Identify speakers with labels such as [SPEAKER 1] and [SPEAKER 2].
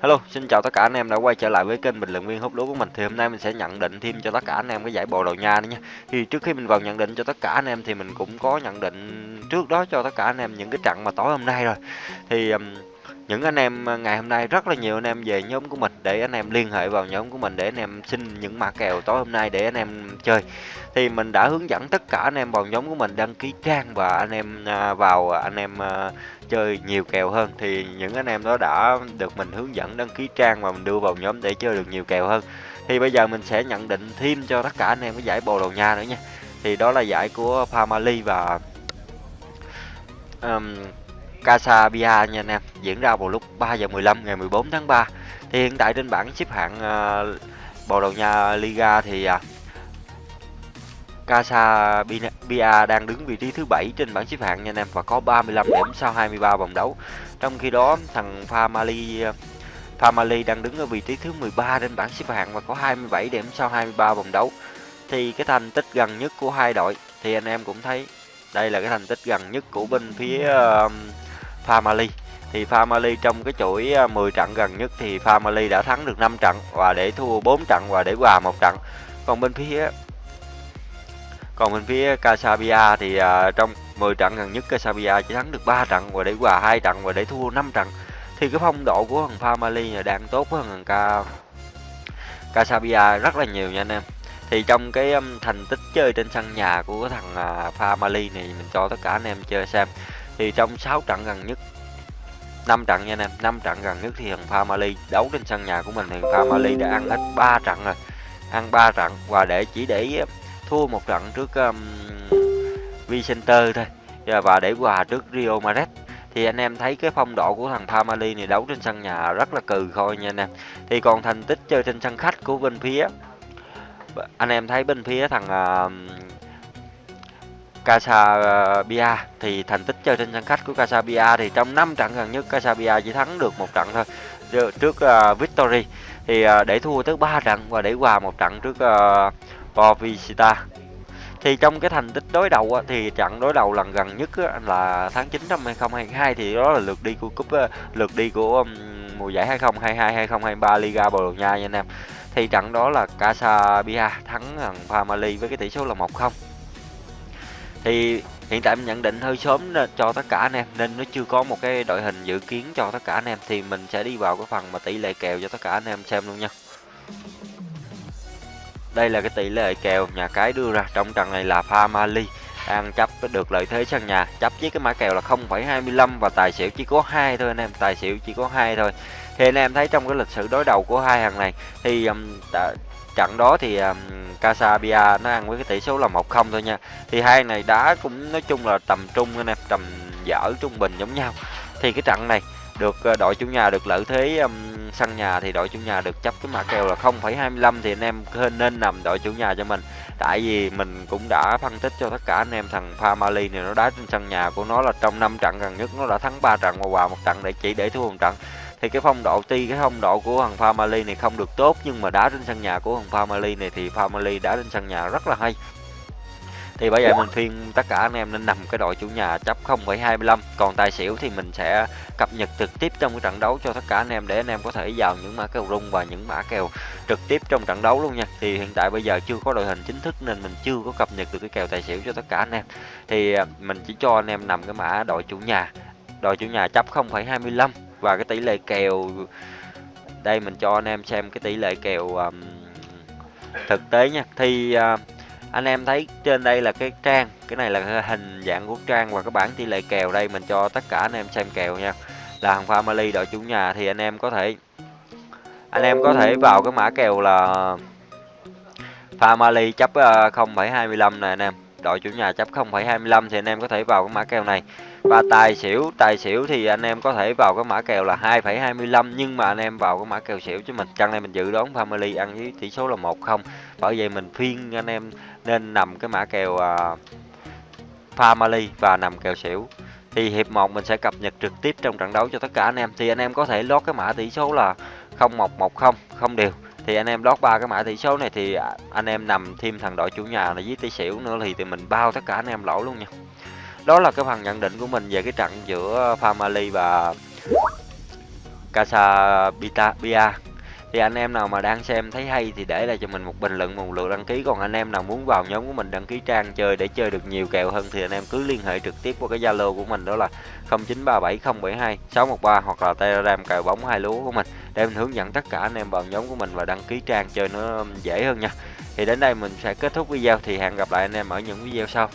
[SPEAKER 1] Hello, xin chào tất cả anh em đã quay trở lại với kênh bình luận viên hút lúa của mình. Thì hôm nay mình sẽ nhận định thêm cho tất cả anh em cái giải Bồ đầu Nha nữa nha. Thì trước khi mình vào nhận định cho tất cả anh em thì mình cũng có nhận định trước đó cho tất cả anh em những cái trận mà tối hôm nay rồi. Thì um, những anh em à, ngày hôm nay rất là nhiều anh em về nhóm của mình để anh em liên hệ vào nhóm của mình để anh em xin những mã kèo tối hôm nay để anh em chơi. Thì mình đã hướng dẫn tất cả anh em vào nhóm của mình đăng ký trang và anh em à, vào anh em à, chơi nhiều kèo hơn. Thì những anh em đó đã được mình hướng dẫn đăng ký trang và mình đưa vào nhóm để chơi được nhiều kèo hơn. Thì bây giờ mình sẽ nhận định thêm cho tất cả anh em cái giải Bồ Đào Nha nữa nha. Thì đó là giải của Family và um, Casabia nha anh em diễn ra vào lúc 3 giờ 15 ngày 14 tháng 3 thì hiện tại trên bảng xếp hạng uh, Bồ Đào Nha Liga thì à, uh, Casabia đang đứng vị trí thứ 7 trên bảng xếp hạng nha anh em và có 35 điểm sau 23 vòng đấu. Trong khi đó thằng Famali ờ, Famali đang đứng ở vị trí thứ 13 trên bảng xếp hạng và có 27 điểm sau 23 vòng đấu. Thì cái thành tích gần nhất của hai đội thì anh em cũng thấy đây là cái thành tích gần nhất của bên phía uh, Family. Thì Family trong cái chuỗi à, 10 trận gần nhất thì Family đã thắng được 5 trận và để thua 4 trận và để hòa một trận. Còn bên phía còn bên phía Casabia thì uh, trong 10 trận gần nhất Casabia chỉ thắng được 3 trận và để hòa 2 trận và để thua 5 trận. Thì cái phong độ của thằng Family đang tốt hơn thằng Ca Casabia rất là nhiều nha anh em. Thì trong cái um, thành tích chơi trên sân nhà của thằng à, uh, Family này mình cho tất cả anh em chơi xem. Thì trong 6 trận gần nhất 5 trận nha anh em, 5 trận gần nhất thì thằng Family đấu trên sân nhà của mình thì Family đã ăn hết 3 trận rồi. Ăn 3 trận và để chỉ để um, thua một trận trước um, Vicente thôi. Và để hòa trước Rio Madrid thì anh em thấy cái phong độ của thằng Family này đấu trên sân nhà rất là cừ khôi nha anh em. Thì còn thành tích chơi trên sân khách của bên phía anh em thấy bên phía thằng uh, Casabia ờ, thì thành tích chơi trên sân khách của Casabia thì trong 5 trận gần nhất Casabia chỉ thắng được một trận thôi trước uh, Victory thì uh, để thua tới 3 trận và để hòa một trận trước uh, thì trong cái thành tích đối đầu á, thì trận đối đầu lần gần nhất á, là tháng 9 năm 2022 thì đó là lượt đi của cúp lượt đi của um, mùa giải 2022 2023 Liga Bồ Đào Nha nha anh em. Thì trận đó là Casabia thắng thằng Family với cái tỷ số là 1-0. Thì hiện tại mình nhận định hơi sớm cho tất cả anh em nên nó chưa có một cái đội hình dự kiến cho tất cả anh em thì mình sẽ đi vào cái phần mà tỷ lệ kèo cho tất cả anh em xem luôn nha. Đây là cái tỷ lệ kèo nhà cái đưa ra trong trận này là Family ăn chấp được lợi thế sân nhà chấp với cái mã kèo là 0,25 và tài xỉu chỉ có hai thôi anh em tài xỉu chỉ có hai thôi thì anh em thấy trong cái lịch sử đối đầu của hai hàng này thì um, đã, trận đó thì um, Casabia nó ăn với cái tỷ số là 1-0 thôi nha. Thì hai này đá cũng nói chung là tầm trung anh em tầm dở trung bình giống nhau. Thì cái trận này được ờ, đội chủ nhà được lợi thế um, sân nhà thì đội chủ nhà được chấp cái mã kèo là 0,25 thì anh em nên nằm đội chủ nhà cho mình. Tại vì mình cũng đã phân tích cho tất cả anh em thằng Family này nó đá trên sân nhà của nó là trong 5 trận gần nhất nó đã thắng 3 trận và hòa một trận để chỉ để thua một trận thì cái phong độ tuy cái phong độ của thằng Family này không được tốt nhưng mà đá trên sân nhà của thằng Family này thì Family đá trên sân nhà rất là hay. Thì bây giờ mình khuyên tất cả anh em nên nằm cái đội chủ nhà chấp 0,25 còn tài xỉu thì mình sẽ cập nhật trực tiếp trong cái trận đấu cho tất cả anh em để anh em có thể vào những mã kèo rung và những mã kèo trực tiếp trong trận đấu luôn nha. Thì hiện tại bây giờ chưa có đội hình chính thức nên mình chưa có cập nhật được cái kèo tài xỉu cho tất cả anh em. Thì à, mình chỉ cho anh em nằm cái mã đội chủ nhà đội chủ nhà chấp 0,25 và cái tỷ lệ kèo. Đây mình cho anh em xem cái tỷ lệ kèo um, thực tế nha. Thì uh, anh em thấy trên đây là cái trang cái này là hình dạng của trang và cái bảng tỷ lệ kèo. Đây mình cho tất cả anh em xem kèo nha. Là hàng family đội chủ nhà thì anh em có thể anh em có thể vào cái mã kèo là family chấp à, 0,25 này anh em đội chủ nhà chấp 0,25 thì anh em có thể vào cái mã kèo này. Và tài xỉu tài xỉu thì anh em có thể vào cái mã kèo là 2,25 nhưng mà anh em vào cái mã kèo xỉu chứ mình chăng này mình dự đoán family ăn với tỷ số là 1-0 bởi vậy mình phiên anh em nên nằm cái mã kèo uh, family và nằm kèo xỉu. Thì hiệp 1 mình sẽ cập nhật trực tiếp trong trận đấu cho tất cả anh em. Thì anh em có thể lót cái mã tỷ số là 0110 không đều thì anh em lót ba cái mã tỷ số này thì à, anh em nằm thêm thằng đội chủ nhà là với tỷ xỉu nữa thì, thì mình bao tất cả anh em lỗ luôn nha. Đó là cái phần nhận định của mình về cái trận giữa Family và Casabia thì anh em nào mà đang xem thấy hay thì để lại cho mình một bình luận, một lượt đăng ký. Còn anh em nào muốn vào nhóm của mình, đăng ký trang chơi để chơi được nhiều kèo hơn thì anh em cứ liên hệ trực tiếp qua cái zalo của mình, đó là 0937072613 hoặc là telegram cờ bóng hai lúa của mình, để mình hướng dẫn tất cả anh em vào nhóm của mình và đăng ký trang chơi nó dễ hơn nha. Thì đến đây mình sẽ kết thúc video, thì hẹn gặp lại anh em ở những video sau.